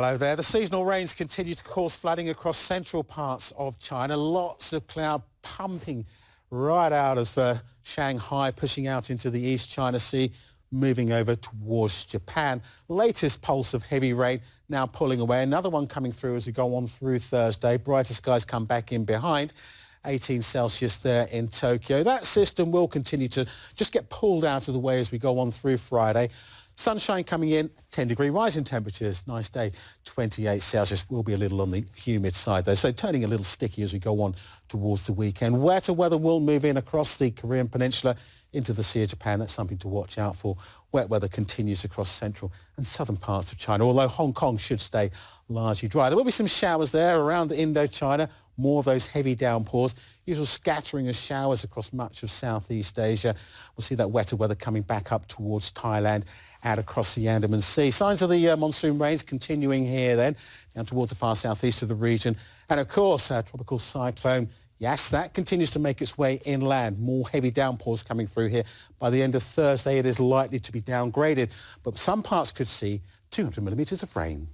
Hello there. The seasonal rains continue to cause flooding across central parts of China. Lots of cloud pumping right out of uh, Shanghai, pushing out into the East China Sea, moving over towards Japan. Latest pulse of heavy rain now pulling away. Another one coming through as we go on through Thursday. Brighter skies come back in behind. 18 Celsius there in Tokyo. That system will continue to just get pulled out of the way as we go on through Friday. Sunshine coming in, 10 degree rise in temperatures. Nice day, 28 Celsius. Will be a little on the humid side though, so turning a little sticky as we go on towards the weekend. Wetter weather will move in across the Korean Peninsula into the Sea of Japan. That's something to watch out for. Wet weather continues across central and southern parts of China, although Hong Kong should stay largely dry. There will be some showers there around Indochina, more of those heavy downpours, usual scattering of showers across much of Southeast Asia. We'll see that wetter weather coming back up towards Thailand out across the Andaman Sea. Signs of the uh, monsoon rains continuing here then, down towards the far southeast of the region. And of course, our tropical cyclone Yaas, that continues to make its way inland. More heavy downpours coming through here. By the end of Thursday, it is likely to be downgraded, but some parts could see 200 millimetres of rain.